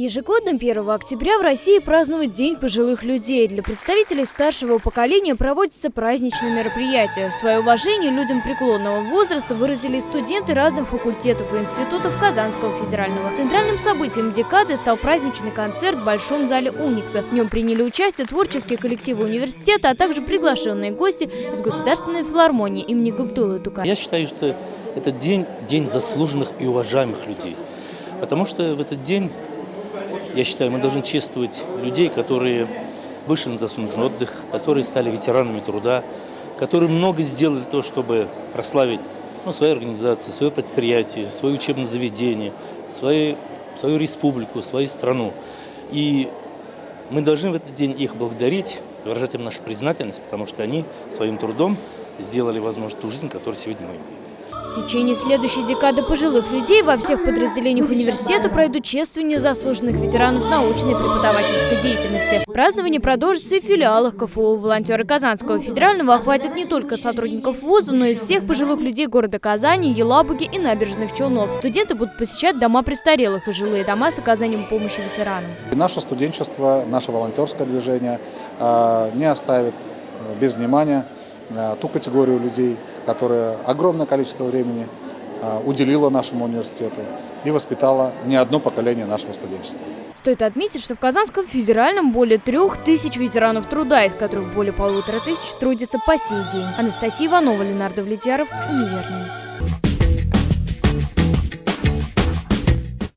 Ежегодно 1 октября в России празднуют День пожилых людей. Для представителей старшего поколения проводятся праздничные мероприятия. Свое уважение людям преклонного возраста выразили студенты разных факультетов и институтов Казанского федерального. Центральным событием декады стал праздничный концерт в Большом зале Уникса. В нем приняли участие творческие коллективы университета, а также приглашенные гости из Государственной филармонии имени Габдулы Тука. Я считаю, что этот день – день заслуженных и уважаемых людей. Потому что в этот день я считаю, мы должны чествовать людей, которые вышли на заслуженный отдых, которые стали ветеранами труда, которые много сделали того, чтобы прославить ну, свою организацию, свое предприятие, свое учебное заведение, свою, свою республику, свою страну. И мы должны в этот день их благодарить, выражать им нашу признательность, потому что они своим трудом сделали возможность ту жизнь, которую сегодня мы имеем. В течение следующей декады пожилых людей во всех подразделениях университета пройдут чествование заслуженных ветеранов научной и преподавательской деятельности. Празднование продолжится и в филиалах КФУ. Волонтеры Казанского федерального охватят не только сотрудников вуза, но и всех пожилых людей города Казани, Елабуги и набережных Челнов. Студенты будут посещать дома престарелых и жилые дома с оказанием помощи ветеранам. Наше студенчество, наше волонтерское движение э, не оставит э, без внимания э, ту категорию людей, которая огромное количество времени а, уделила нашему университету и воспитала не одно поколение нашего студенчества. Стоит отметить, что в Казанском федеральном более трех тысяч ветеранов труда, из которых более полутора тысяч трудятся по сей день. Анастасия Иванова, Ленар Давлетьяров, Univer News.